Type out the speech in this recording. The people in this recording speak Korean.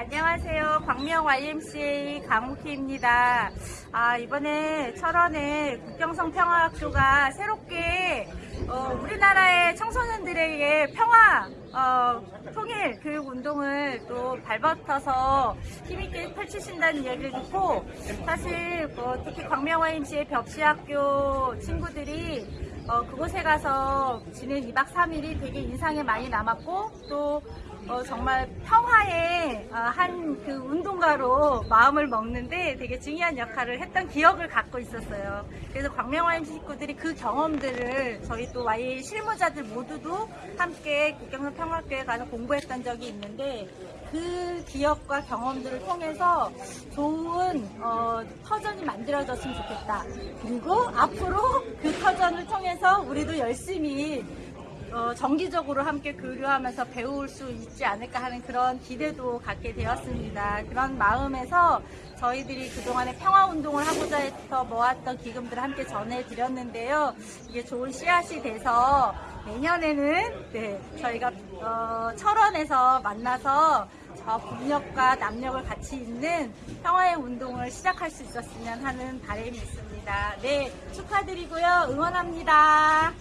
안녕하세요. 광명 YMCA 강욱희입니다. 아, 이번에 철원의 국경성 평화학교가 새롭게 어, 우리나라의 청소년들에게 평화, 어, 통일 교육 운동을 또 발벗어서 힘있게 펼치신다는 이야기를 듣고 사실 뭐 특히 광명 YMCA 벽시학교 친구들이 어, 그곳에 가서 지낸 2박 3일이 되게 인상에 많이 남았고 또 어, 정말 평화의 어, 한그 운동가로 마음을 먹는데 되게 중요한 역할을 했던 기억을 갖고 있었어요. 그래서 광명와임 식구들이 그 경험들을 저희 또 YA 실무자들 모두도 함께 국경선 평화교에 가서 공부했던 적이 있는데 그 기억과 경험들을 통해서 좋은 어, 터전이 만들어졌으면 좋겠다. 그리고 앞으로 그 터전을 통해서 우리도 열심히 어, 정기적으로 함께 교류하면서 배울 수 있지 않을까 하는 그런 기대도 갖게 되었습니다. 그런 마음에서 저희들이 그동안에 평화운동을 하고자 해서 모았던 기금들을 함께 전해드렸는데요. 이게 좋은 씨앗이 돼서 내년에는 네, 저희가 어, 철원에서 만나서 저 북녘과 남녘을 같이 있는 평화의 운동을 시작할 수 있었으면 하는 바람이 있습니다. 네, 축하드리고요. 응원합니다.